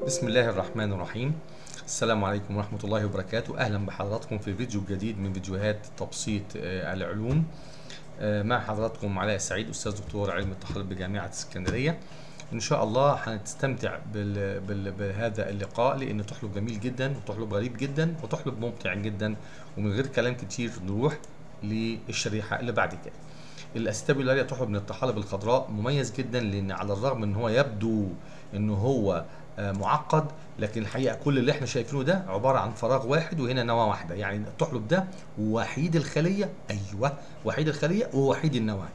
بسم الله الرحمن الرحيم. السلام عليكم ورحمة الله وبركاته. أهلا بحضراتكم في فيديو جديد من فيديوهات تبسيط آه، العلوم. آه، مع حضراتكم علاء سعيد أستاذ دكتور علم التحاليل بجامعة اسكندرية. إن شاء الله هنستمتع بال... بال... بهذا اللقاء لأن تحلب جميل جدا وتحلب غريب جدا وتحلب ممتع جدا ومن غير كلام كتير نروح للشريحة اللي بعد كده. الاستابيولاريا تحلب من الطحالب الخضراء مميز جدا لأن على الرغم إن هو يبدو إن هو معقد لكن الحقيقة كل اللي إحنا شايفينه ده عبارة عن فراغ واحد وهنا نواه واحدة. يعني الطحلب ده وحيد الخلية. أيوه وحيد الخلية ووحيد النواة.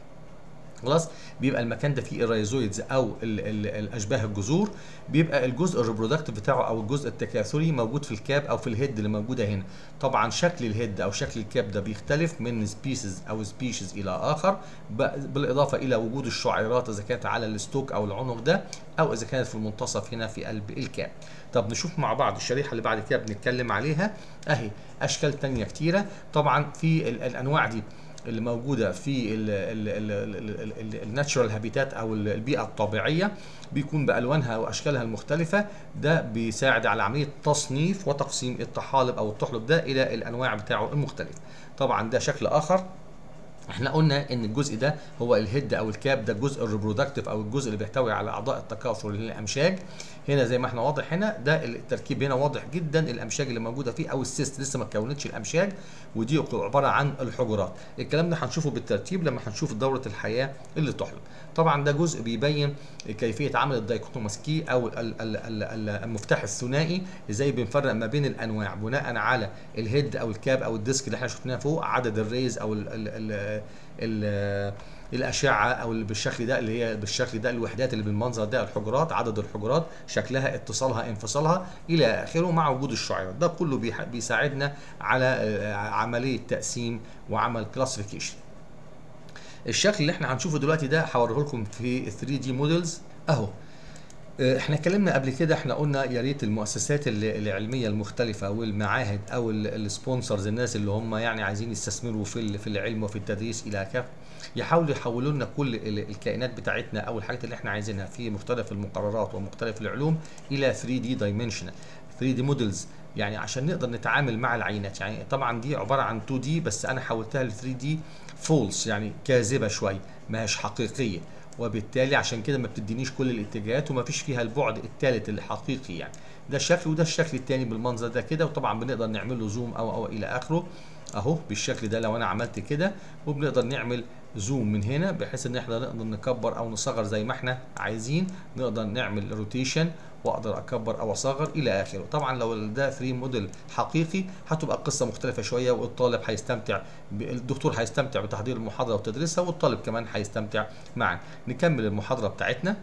خلاص؟ بيبقى المكان ده فيه ال rhizoids أو ال ال الأشباه الجذور بيبقى الجزء ال reproductive بتاعه أو الجزء التكاثري موجود في ال cap أو في ال head اللي موجودة هنا. طبعا شكل ال head أو شكل ال cap ده بيختلف من species أو species إلى آخر بالإضافة إلى وجود الشعيرات إذا كانت على الستوك أو العنق ده أو إذا كانت في المنتصف هنا في قلب الكاب. طب نشوف مع بعض الشريحة اللي بعد كده بنتكلم عليها. أهي أشكال تانية كتيرة. طبعا في ال- الأنواع دي. اللي موجودة في الناتشورال هابيتات أو ال- البيئة الطبيعية بيكون بألوانها وأشكالها المختلفة ده بيساعد على عملية تصنيف وتقسيم الطحالب أو التحلب ده إلى الأنواع بتاعه المختلفة. طبعا ده شكل آخر. إحنا قلنا إن الجزء ده هو ال head أو ال cap ده الجزء ال reproductive أو الجزء اللي بيحتوي على أعضاء التكاثر اللي هي الامشاج هنا زي ما إحنا واضح هنا ده التركيب هنا واضح جدا الأمشاج اللي موجودة فيه أو ال cyst لسه ما اتكونتش الأمشاج ودي عبارة عن الحجرات. الكلام ده هنشوفه بالترتيب لما هنشوف دورة الحياة للطحلب طبعا ده جزء بيبين كيفية عمل ال dichotomous key أو ال- ال- ال- ال- المفتاح الثنائي إزاي بنفرق ما بين الأنواع بناء على ال head أو ال cap أو ال disc اللي إحنا شفناه فوق عدد ال rays أو ال الأشعة أو اللي بالشكل ده اللي هي بالشكل ده الوحدات اللي بالمنظر ده الحجرات عدد الحجرات شكلها اتصالها انفصالها إلى آخره مع وجود الشعيرات. ده كله بيساعدنا على آه، عملية تقسيم وعمل classification الشكل اللي إحنا هنشوفه دلوقتي ده هوريه لكم في 3D models أهو. إحنا اتكلمنا قبل كده إحنا قلنا يا ريت المؤسسات ال- العلمية المختلفة والمعاهد أو ال sponsors الناس اللي هم يعني عايزين يستثمروا في في العلم وفي التدريس إلى كافه يحاولوا يحولوا لنا كل ال- الكائنات بتاعتنا أو الحاجات اللي إحنا عايزينها في مختلف المقررات ومختلف العلوم إلى 3D dimensional 3D models يعني عشان نقدر نتعامل مع العينات. يعني طبعا دي عبارة عن 2D بس أنا حولتها ل 3D false يعني كاذبة شوية ما هيش حقيقية. وبالتالي عشان كده ما بتدينيش كل الاتجاهات وما فيش فيها البعد الثالث الحقيقي يعني. ده الشكل وده الشكل الثاني بالمنظر ده كده وطبعا بنقدر نعمل له zoom أو أو إلى آخره. أهو بالشكل ده لو أنا عملت كده وبنقدر نعمل zoom من هنا بحيث إن إحنا نقدر نكبر أو نصغر زي ما إحنا عايزين. نقدر نعمل rotation وأقدر أكبر أو أصغر إلى آخره. طبعا لو ده 3 موديل حقيقي هتبقى القصة مختلفة شوية والطالب هيستمتع ب- الدكتور هيستمتع بتحضير المحاضرة وتدريسها والطالب كمان هيستمتع معا. نكمل المحاضرة بتاعتنا.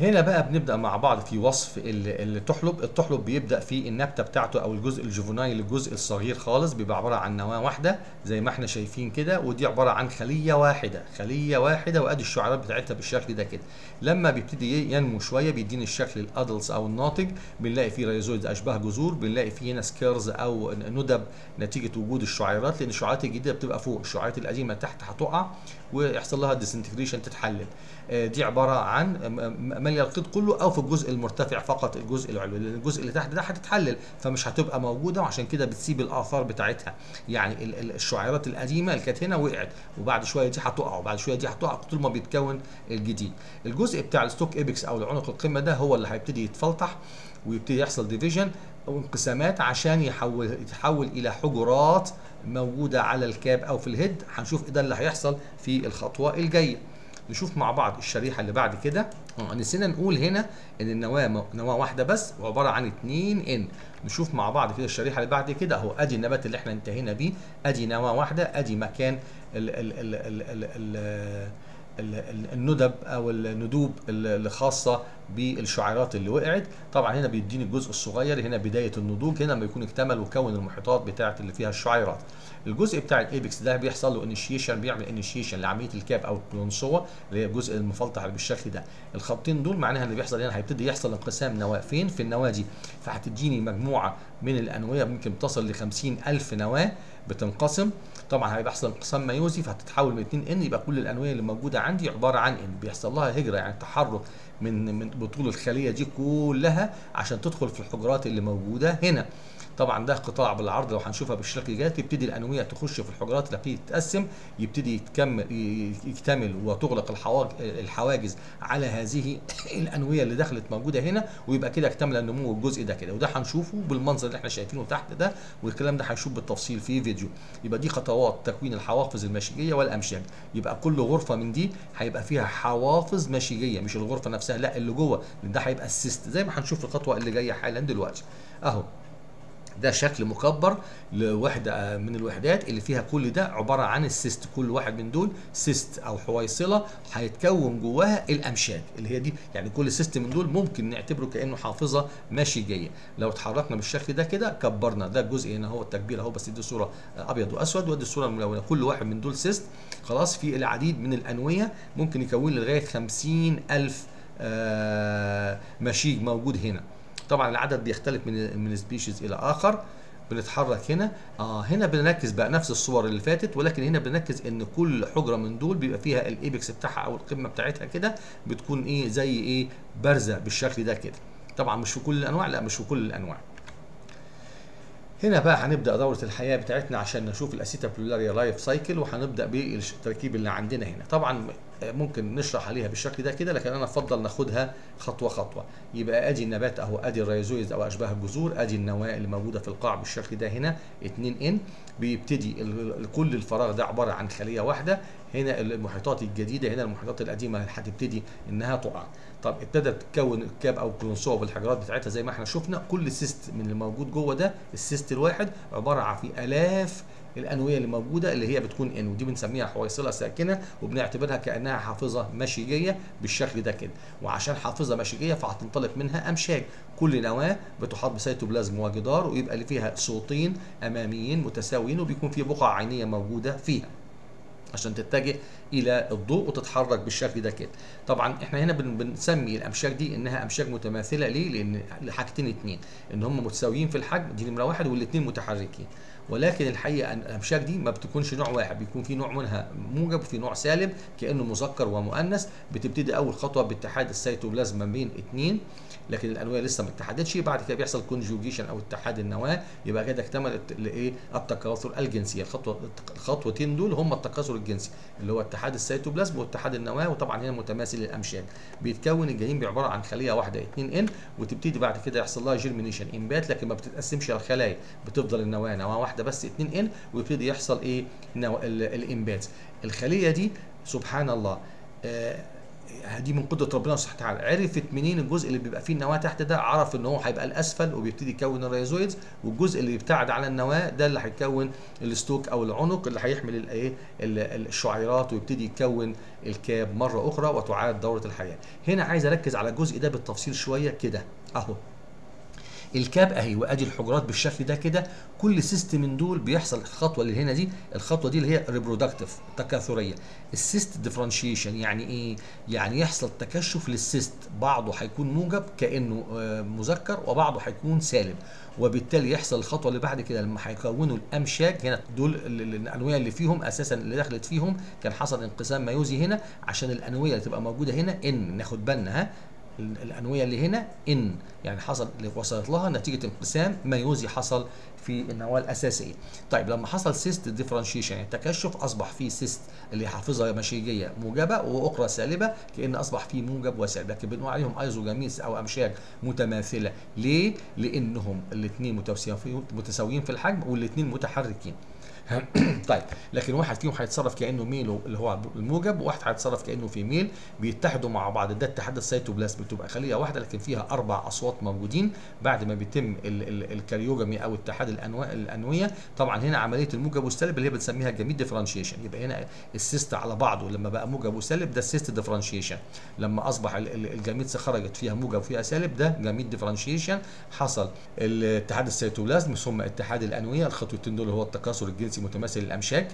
هنا بقى بنبدأ مع بعض في وصف ال- التحلب. التحلب بيبدأ في النبتة بتاعته أو الجزء الجوفونايل الجزء الصغير خالص بيبقى عبارة عن نواة واحدة زي ما إحنا شايفين كده ودي عبارة عن خلية واحدة خلية واحدة وأدي الشعيرات بتاعتها بالشكل ده كده. لما بيبتدي ينمو شوية بيديني الشكل الادلتس أو الناطج بنلاقي فيه rhizoid أشباه جذور. بنلاقي فيه هنا scars أو ندب نتيجة وجود الشعيرات لأن الشعيرات الجديدة بتبقى فوق. الشعيرات القديمة تحت هتقع. ويحصل لها disintegration تتحلل. آه، دي عبارة عن ماليه القيد كله أو في الجزء المرتفع فقط الجزء العلوي. لأن الجزء اللي تحت ده هتتحلل فمش هتبقى موجودة وعشان كده بتسيب الآثار بتاعتها. يعني ال- ال- الشعيرات القديمة اللي كانت هنا وقعت وبعد شوية دي هتقع وبعد شوية دي هتقع طول ما بيتكون الجديد. الجزء بتاع ال stalk apex أو العنق القمة ده هو اللي هيبتدي يتفلتح ويبتدي يحصل division أو انقسامات عشان يحول يتحول إلى حجرات موجودة على ال cap أو في ال head. هنشوف ده اللي هيحصل في الخطوة الجاية. نشوف مع بعض الشريحة اللي بعد كده. آه نسينا نقول هنا إن النواة نواة واحدة بس وعباره عن 2 n نشوف مع بعض كده الشريحة اللي بعد كده. أهو أدي النبات اللي إحنا انتهينا بيه. أدي نواة واحدة أدي مكان ال ال ال ال ال- ال- الندب أو الندوب ال- الخاصة بالشعيرات اللي وقعت. طبعا هنا بيديني الجزء الصغير هنا بداية النضوج هنا لما يكون اكتمل وكون المحيطات بتاعه اللي فيها الشعيرات. الجزء بتاع ال apex ده بيحصل له initiation بيعمل initiation لعملية ال cap أو القلنسوة اللي هي الجزء المفلتح اللي بالشكل ده. الخطين دول معناها اللي بيحصل هنا هيبتدي يحصل انقسام نواة. فين؟ في النواة دي. فهتديني مجموعة من الأنوية ممكن تصل ل 50000 نواة بتنقسم. طبعا هيبقى يحصل انقسام ميوزي فهتتحول من 2 إن يبقى كل الانويه اللي موجودة عندي عبارة عن إن. بيحصل لها هجرة يعني تحرك من من بطول الخلية دي كلها عشان تدخل في الحجرات اللي موجودة هنا. طبعا ده قطاع بالعرض لو هنشوفها بالشكل ده تبتدي الانويه تخش في الحجرات اللي بتبتدي تتقسم يبتدي يتكمل يكتمل وتغلق الحواج- الحواجز على هذه الانويه اللي دخلت موجودة هنا ويبقى كده اكتمل النمو الجزء ده كده. وده هنشوفه بالمنظر اللي إحنا شايفينه تحت ده والكلام ده هنشوف بالتفصيل في فيديو. يبقى دي خطوات تكوين الحوافظ المشيجيه والامشاج يبقى كل غرفة من دي هيبقى فيها حوافظ مشيجيه مش الغرفة نفسها لا اللي جوه. ده هيبقى ال cyst زي ما هنشوف في الخطوة اللي جاية حالا دلوقتي. أهو. ده شكل مكبر لوحدة من الوحدات اللي فيها كل ده عبارة عن ال cyst. كل واحد من دول cyst أو حويصلة هيتكون جواها الأمشاج اللي هي دي. يعني كل cyst من دول ممكن نعتبره كأنه حافظة ماشيجية لو اتحركنا بالشكل ده كده كبرنا. ده الجزء هنا هو التكبير أهو بس دي صورة أبيض وأسود ودي الصورة الملونة. كل واحد من دول cyst. خلاص في العديد من الأنوية ممكن يكون خمسين ألف آه مشيج موجود هنا. طبعا العدد بيختلف من من species إلى آخر. بنتحرك هنا. آه هنا بنركز بقى نفس الصور اللي فاتت ولكن هنا بنركز إن كل حجرة من دول بيبقى فيها ال apex بتاعها أو القمة بتاعتها كده بتكون إيه زي إيه بارزة بالشكل ده كده. طبعا مش في كل الأنواع لا مش في كل الأنواع. هنا بقى هنبدأ دورة الحياة بتاعتنا عشان نشوف ال Acetabularia life cycle وهنبدأ بالتركيب اللي عندنا هنا. طبعا ممكن نشرح عليها بالشكل ده كده لكن أنا أفضل ناخدها خطوة خطوة. يبقى أدي النبات أهو أدي ال rhizoids أو أشباه الجذور أدي النواة اللي موجوده في القاع بالشكل ده هنا 2 n. بيبتدي كل الفراغ ده عبارة عن خلية واحدة. هنا المحيطات الجديدة هنا المحيطات القديمة هتبتدي إنها تقع. طب ابتدت تكون ال cap أو القلنسوة بالحجرات بتاعتها زي ما إحنا شفنا كل cyst من اللي موجود جوه ده ال cyst الواحد عبارة عن في آلاف الأنوية اللي موجودة اللي هي بتكون n ودي بنسميها حويصلة ساكنة وبنعتبرها كأنها حافظة مشيجية بالشكل ده كده. وعشان حافظة مشيجية فهتنطلق منها أمشاج. كل نواة بتحاط بسيتوبلازم وجدار ويبقى اللي فيها سوطين أماميين متساويين وبيكون في بقع عينية موجودة فيها. عشان تتجه إلى الضوء وتتحرك بالشكل ده كده. طبعا إحنا هنا بن بنسمي الامشاج دي إنها امشاج متماثلة ليه؟ لأن حاجتين اتنين. إن هم متساويين في الحجم دي نمرة واحد والاثنين متحركين. ولكن الحقيقة أن الامشاج دي ما بتكونش نوع واحد بيكون في نوع منها موجب وفي نوع سالب كأنه مذكر ومؤنث بتبتدي أول خطوة باتحاد السيتوبلازم ما بين اثنين لكن الانويه لسه ما اتحدتش بعد كده بيحصل conjugation أو اتحاد النواة يبقى كده اكتملت الايه التكاثر الجنسي. الخطوه الخطوتين دول هم التكاثر الجنسي اللي هو اتحاد السيتوبلازم واتحاد النواة وطبعا هنا متماثل للامشاج بيتكون الجنين بعبارة عن خلية واحدة 2 n وتبتدي بعد كده يحصل لها germination انبات لكن ما بتتقسمش الخلايا بتفضل النواة نواة واحدة. بس 2 n ويبتدي يحصل إيه. الإنبات. الخلية دي سبحان الله آه دي من قدرة ربنا سبحانه وتعالى. عرفت منين الجزء اللي بيبقى فيه النواة تحت ده؟ عرف إن هو هيبقى الأسفل وبيبتدي يكون ال rhizoids والجزء اللي يبتعد على النواة ده اللي هيكون ال stalk أو العنق اللي هيحمل الايه الشعيرات ويبتدي يكون ال cap مرة أخرى وتعاد دورة الحياة. هنا عايز أركز على الجزء ده بالتفصيل شوية كده أهو. ال cap أهي وأدي الحجرات بالشكل ده كده. كل cyst من دول بيحصل الخطوة اللي هنا دي الخطوة دي اللي هي reproductive تكاثرية. ال cyst differentiation يعني إيه؟ يعني يحصل تكشف لل cyst بعضه هيكون موجب كأنه مذكر وبعضه هيكون سالب. وبالتالي يحصل الخطوة اللي بعد كده لما هيكونوا الأمشاج هنا. دول الأنوية اللي فيهم أساسا اللي دخلت فيهم كان حصل انقسام ميوزي هنا. عشان الأنوية اللي تبقى موجودة هنا n ناخد بالنا ها؟ الأنوية اللي هنا n يعني حصل اللي وصلت لها نتيجة انقسام ميوزي حصل في النواه الاساسيه. طيب لما حصل cyst differentiation يعني تكشف أصبح في cyst اللي حافظها مشيجية موجبة وأخرى سالبة كأن أصبح في موجب وسالب لكن بنقول عليهم isogametes أو أمشاج متماثلة ليه؟ لأنهم الاثنين متساويين في الحجم والإثنين متحركين. طيب لكن واحد فيهم هيتصرف كأنه male اللي هو الموجب وواحد هيتصرف كأنه female بيتحدوا مع بعض. ده اتحاد السيتوبلازم بتبقى خلية واحدة لكن فيها أربع أسواط موجودين بعد ما بيتم ال karyogamy أو اتحاد الأنواع الأنوية. طبعا هنا عملية الموجب والسالب اللي هي بنسميها gamete differentiation يبقى هنا ال cyst على بعضه لما بقى موجب وسالب ده ال cyst differentiation لما أصبح ال gamete خرجت فيها موجب وفيها سالب ده gamete differentiation حصل الاتحاد السيتوبلازم ثم اتحاد الأنوية الخطوتين دول هو التكاثر الجنسي متماثل للامشاج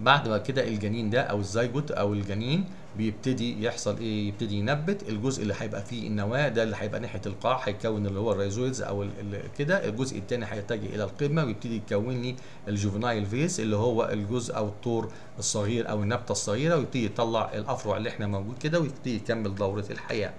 بعد ما كده الجنين ده أو الزيجوت أو الجنين بيبتدي يحصل إيه؟ يبتدي ينبت. الجزء اللي هيبقى فيه النواة ده اللي هيبقى ناحية القاع هيكون اللي هو ال rhizoids أو كده. الجزء الثاني هيتجه إلى القمة ويبتدي يكون لي الجوفنايل فيس اللي هو الجزء أو الطور الصغير أو النبتة الصغيرة ويبتدي يطلع الأفرع اللي إحنا موجود كده ويبتدي يكمل دورة الحياة.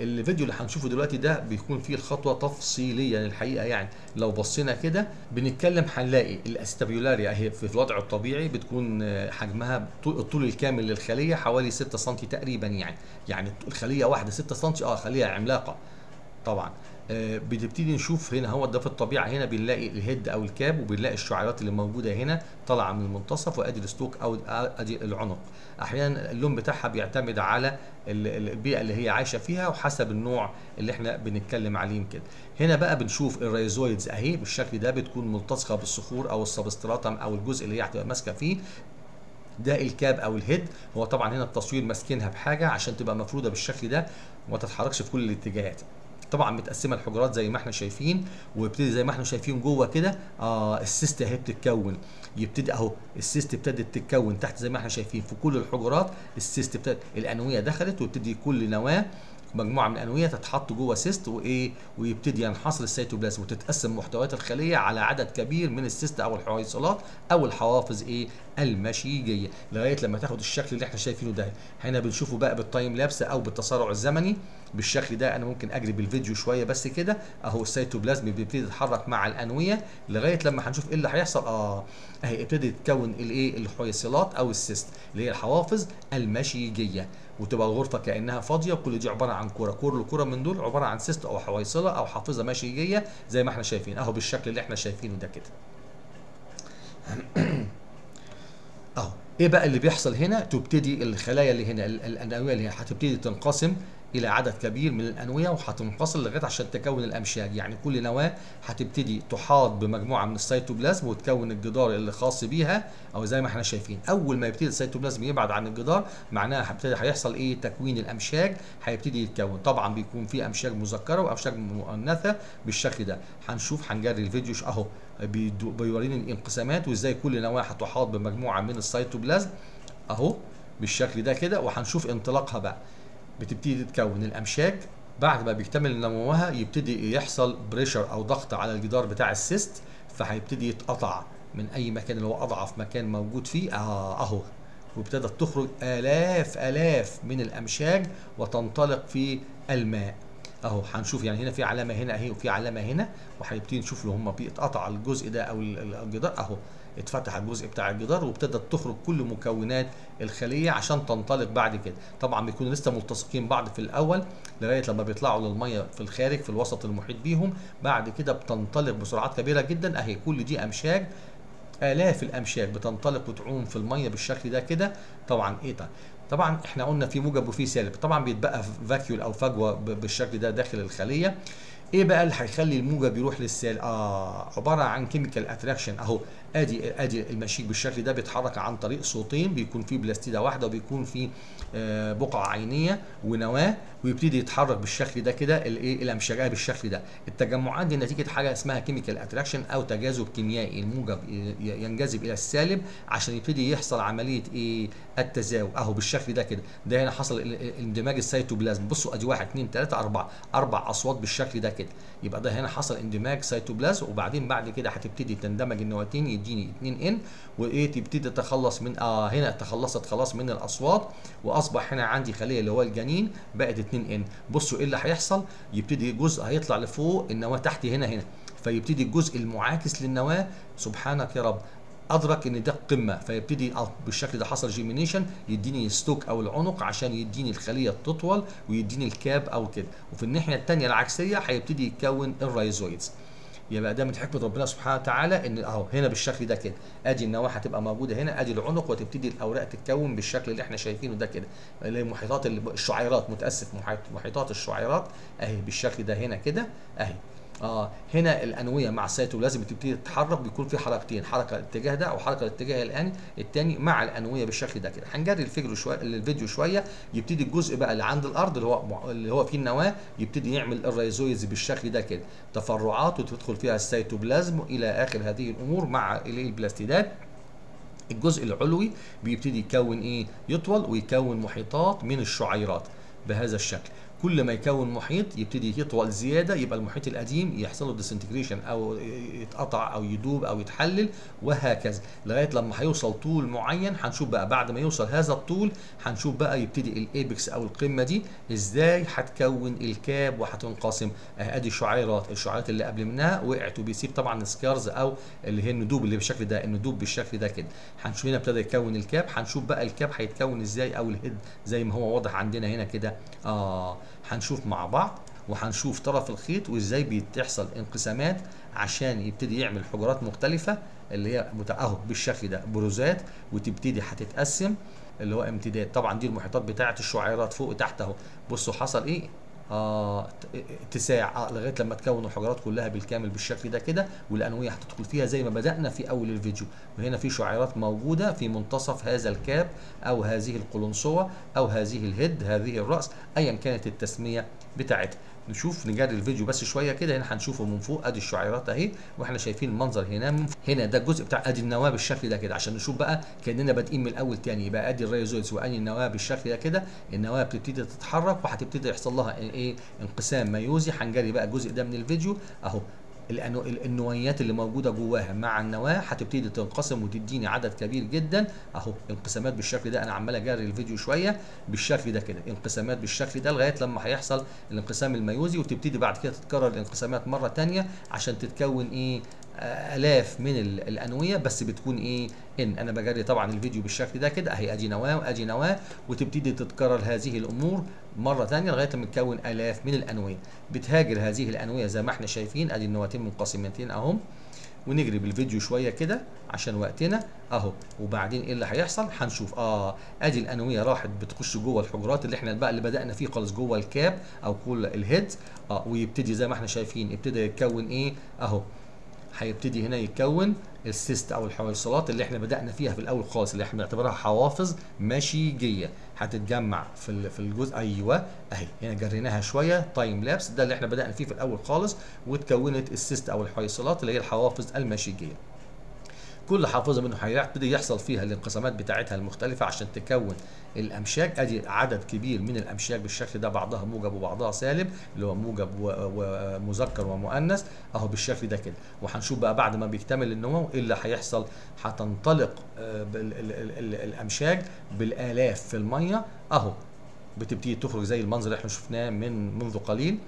الفيديو اللي هنشوفه دلوقتي ده بيكون فيه الخطوه تفصيليا الحقيقة يعني. لو بصينا كده بنتكلم هنلاقي الأستابيولاريا أهي في الوضع الطبيعي بتكون آه، حجمها طول- الطول الكامل للخلية حوالي 6 سم تقريبا يعني. يعني الخلية واحدة 6 سم آه خلية عملاقة. طبعا. آه، بنبتدي نشوف هنا هو ده في الطبيعة. هنا بنلاقي ال head أو ال cap وبنلاقي الشعيرات اللي موجودة هنا طالعة من المنتصف وأدي ال stalk أو أدي العنق. أحيانا اللون بتاعها بيعتمد على ال- ال- البيئة اللي هي عايشة فيها وحسب النوع اللي إحنا بنتكلم عليه كده هنا بقى بنشوف ال rhizoids أهي. بالشكل ده بتكون ملتصقة بالصخور أو ال substratum أو الجزء اللي هي هتبقى ماسكة فيه. ده ال cap أو ال head. هو طبعا هنا التصوير ماسكينها بحاجة عشان تبقى مفرودة بالشكل ده وما تتحركش في كل الاتجاهات. طبعا متقسمة الحجرات زي ما إحنا شايفين ويبتدي زي ما إحنا شايفين جوه كده آه ال cyst اهي بتتكون. يبتدي اهو ال cyst ابتدت تتكون تحت زي ما إحنا شايفين في كل الحجرات ال cyst ابتدت الأنوية دخلت ويبتدي كل نواة مجموعة من الأنوية تتحط جوه cyst وايه ويبتدي ينحصر السيتوبلازم وتتقسم محتويات الخلية على عدد كبير من ال cyst أو الحويصلات أو الحوافظ إيه المشيجية لغاية لما تاخد الشكل اللي إحنا شايفينه ده. هنا بنشوفه بقى بال time lapse أو بالتسارع الزمني. بالشكل ده أنا ممكن أجري بالفيديو شوية بس كده. أهو السيتوبلازم بيبتدي يتحرك مع الأنوية لغاية لما هنشوف إيه اللي هيحصل. آه اهي ابتدت تتكون الايه الحويصلات أو ال cyst اللي هي الحوافظ المشيجية. وتبقى الغرفة كأنها فاضية وكل دي عبارة عن كورة. كل كوره من دول عبارة عن cyst أو حويصلة أو حافظة مشيجيه زي ما إحنا شايفين. أهو بالشكل اللي إحنا شايفينه ده كده. أهو إيه بقى اللي بيحصل هنا؟ تبتدي الخلايا اللي هنا ال- الأنوية اللي هنا هتبتدي تنقسم إلى عدد كبير من الأنوية وهتنفصل لغاية عشان تكون الامشاج يعني كل نواة هتبتدي تحاط بمجموعة من السيتوبلازم وتكون الجدار اللي خاص بيها أو زي ما إحنا شايفين. أول ما يبتدي السيتوبلازم يبعد عن الجدار معناها هيبتدي هيحصل إيه؟ تكوين الامشاج هيبتدي يتكون. طبعا بيكون في امشاج مذكرة وامشاج مؤنثة بالشكل ده. هنشوف هنجري الفيديو أهو بيوريني الانقسامات وإزاي كل نواة هتحاط بمجموعة من السيتوبلازم. أهو بالشكل ده كده وهنشوف انطلاقها بقى. بتبتدي تتكون. الأمشاج بعد ما بيكتمل نموها يبتدي يحصل pressure أو ضغط على الجدار بتاع ال cyst فهيبتدي يتقطع من أي مكان اللي هو أضعف مكان موجود فيه. آه أهو. وابتدت تخرج آلاف آلاف من الأمشاج وتنطلق في الماء. أهو هنشوف يعني هنا في علامة هنا أهي وفي علامة هنا وهنبتدي نشوف لو هم بيتقطع الجزء ده أو ال- ال- الجدار. أهو. اتفتح الجزء بتاع الجدار وابتدت تخرج كل مكونات الخلية عشان تنطلق بعد كده. طبعا بيكونوا لسه ملتصقين بعض في الأول لغاية لما بيطلعوا للمية في الخارج في الوسط المحيط بيهم. بعد كده بتنطلق بسرعات كبيرة جدا. أهي كل دي أمشاج آلاف الأمشاج بتنطلق وتعوم في المية بالشكل ده كده. طبعا إيه ده؟ طبعا إحنا قلنا في موجب وفي سالب. طبعا بيتبقى vacuole أو فجوة بالشكل ده داخل الخلية. إيه بقى اللي هيخلي الموجب يروح للسالب آه عبارة عن chemical attraction أهو. آدي آدي المشيج بالشكل ده بيتحرك عن طريق سوطين بيكون فيه بلاستيدة واحدة وبيكون فيه آه بقعه عينية ونواه ويبتدي يتحرك بالشكل ده كده الايه الامشاجيه بالشكل ده. التجمعات دي نتيجة حاجة اسمها chemical attraction أو تجاذب كيميائي. الموجب ينجذب إلى السالب عشان يبتدي يحصل عملية إيه التزاوج. أهو بالشكل ده كده. ده هنا حصل اندماج السيتوبلازم. بصوا أدي واحد اثنين ثلاثة أربعة أربع أسواط بالشكل ده كده. يبقى ده هنا حصل اندماج سيتوبلازم وبعدين بعد كده هتبتدي تندمج النواتين يديني 2 n وايه تبتدي تتخلص من آه هنا تخلصت خلاص من الأسواط وأصبح هنا عندي خلية اللي هو الجنين بقت 2 n بصوا إيه اللي هيحصل؟ يبتدي جزء هيطلع لفوق النواة تحت هنا هنا. فيبتدي الجزء المعاكس للنواة. سبحانك يا رب. أدرك إن ده القمه فيبتدي بالشكل ده حصل germination يديني stalk أو العنق عشان يديني الخلية تطول ويديني ال cap أو كده. وفي الناحية الثانية العكسية هيبتدي يتكون ال rhizoids يبقى ده من حكمة ربنا سبحانه وتعالى إن أهو هنا بالشكل ده كده. أدي النواه هتبقى موجودة هنا أدي العنق وتبتدي الأوراق تتكون بالشكل اللي إحنا شايفينه ده كده. محيطات ال- الشعيرات متأسف محيط محيطات الشعيرات. أهي بالشكل ده هنا كده أهي. آه هنا الأنوية مع السيتوبلازم بتبتدي تتحرك بيكون في حركتين حركة الاتجاه ده أو حركة الاتجاه الآن الثاني مع الأنوية بالشكل ده كده. هنجري الفيديو شوية الفيديو شوية يبتدي الجزء بقى اللي عند الأرض اللي هو اللي هو فيه النواة يبتدي يعمل ال rhizoids بالشكل ده كده. تفرعات وتدخل فيها السيتوبلازم إلى آخر هذه الأمور مع البلاستيدات. الجزء العلوي بيبتدي يكون إيه؟ يطول ويكون محيطات من الشعيرات بهذا الشكل. كل ما يكون محيط يبتدي يطول زيادة يبقى المحيط القديم يحصل له disintegration أو يتقطع أو يدوب أو يتحلل وهكذا. لغاية لما هيوصل طول معين هنشوف بقى بعد ما يوصل هذا الطول هنشوف بقى يبتدي ال apex أو القمة دي إزاي هتكون ال cap وهتنقسم. آه، أدي الشعيرات الشعيرات اللي قبل منها وقعت وبيسيب طبعا scars أو اللي هي الندوب اللي بالشكل ده الندوب بالشكل ده كده. هنشوف هنا ابتدى يكون ال cap هنشوف بقى ال cap هيتكون إزاي أو ال head زي ما هو واضح عندنا هنا كده. آه. هنشوف مع بعض وهنشوف طرف الخيط وإزاي بتحصل انقسامات عشان يبتدي يعمل حجرات مختلفة اللي هي مت- أهو بالشكل ده بروزات وتبتدي هتتقسم اللي هو امتداد. طبعا دي المحيطات بتاعة الشعيرات فوق وتحت أهو. بصوا حصل إيه؟ اتساع. آه لغاية لما تكون الحجرات كلها بالكامل بالشكل ده كده والأنوية هتدخل فيها زي ما بدأنا في أول الفيديو. وهنا في شعيرات موجودة في منتصف هذا ال cap أو هذه القلنسوه أو هذه ال head هذه الرأس ايا كانت التسمية بتاعتها. نشوف نجري الفيديو بس شوية كده هنا هنشوفه من فوق. أدي الشعيرات أهي وإحنا شايفين المنظر هنا. من فوق. هنا ده الجزء بتاع أدي النواه بالشكل ده كده عشان نشوف بقى كأننا بادئين من الأول تاني. يبقى أدي ال rhizoids وادي النواه بالشكل ده كده. النواه بتبتدي تتحرك وهتبتدي يحصل لها إيه؟ إنقسام ميوزي هنجري بقى الجزء ده من الفيديو. أهو. النويات اللي موجودة جواها. مع النواة هتبتدي تنقسم وتديني عدد كبير جدا. أهو انقسامات بالشكل ده. أنا عمال أجري الفيديو شوية بالشكل ده كده. انقسامات بالشكل ده لغاية لما هيحصل الانقسام الميوزي وتبتدي بعد كده تتكرر الانقسامات مرة تانية عشان تتكون إيه؟ آلاف من ال- الأنوية بس بتكون إيه؟ إن. أنا بجري طبعا الفيديو بالشكل ده كده أهي ادي نواة وادي نواة وتبتدي تتكرر هذه الأمور مرة ثانية لغاية ما تكون آلاف من الأنوية. بتهاجر هذه الأنوية زي ما إحنا شايفين أدي النواتين منقسمتين اهم ونجري بالفيديو شوية كده عشان وقتنا أهو. وبعدين إيه اللي هيحصل؟ هنشوف. آه أدي الأنوية راحت بتخش جوه الحجرات اللي إحنا بقى اللي بدأنا فيه خالص جوه ال cap أو كل ال head آه ويبتدي زي ما إحنا شايفين ابتدى يتكون إيه؟ أهو. هيبتدي هنا يتكون ال cyst أو الحويصلات اللي إحنا بدأنا فيها في الأول خالص اللي إحنا بنعتبرها حوافظ مشيجية. هتتجمع في في الجزء أيوه أهي. هنا جريناها شوية time lapse ده اللي إحنا بدأنا فيه في الأول خالص وتكونت الـ cyst أو الحويصلات اللي هي الحوافظ المشيجية. كل حافظة منه هيبتدي يحصل فيها الانقسامات بتاعتها المختلفة عشان تكون الامشاج أدي عدد كبير من الامشاج بالشكل ده بعضها موجب وبعضها سالب اللي هو موجب ومذكر ومؤنث. أهو بالشكل ده كده. وهنشوف بقى بعد ما بيكتمل النمو إيه اللي هيحصل. هتنطلق آه، الامشاج بالآلاف في المية. أهو بتبتدي تخرج زي المنظر اللي إحنا شفناه من منذ قليل.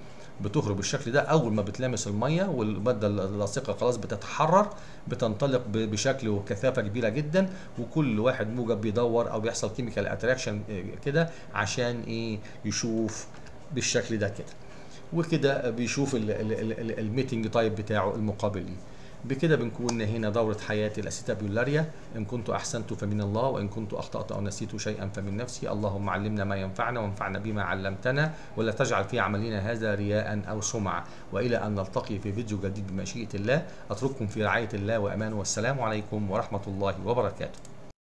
بتخرج بالشكل ده أول ما بتلامس المية والمادة اللاصقة خلاص بتتحرر بتنطلق بشكل وكثافة كبيرة جدا وكل واحد موجب بيدور أو بيحصل chemical attraction كده عشان إيه؟ يشوف بالشكل ده كده. وكده بيشوف الـ mating type بتاعه المقابل ليه بكده بنكون هنا دورة حياة الأسيتابيولاريا إن كنت أحسنت فمن الله وإن كنت أخطأت أو نسيت شيئا فمن نفسي. اللهم علمنا ما ينفعنا وانفعنا بما علمتنا ولا تجعل في عملنا هذا رياء أو سمعة. وإلى أن نلتقي في فيديو جديد بمشيئة الله. أترككم في رعاية الله وأمانه والسلام عليكم ورحمة الله وبركاته.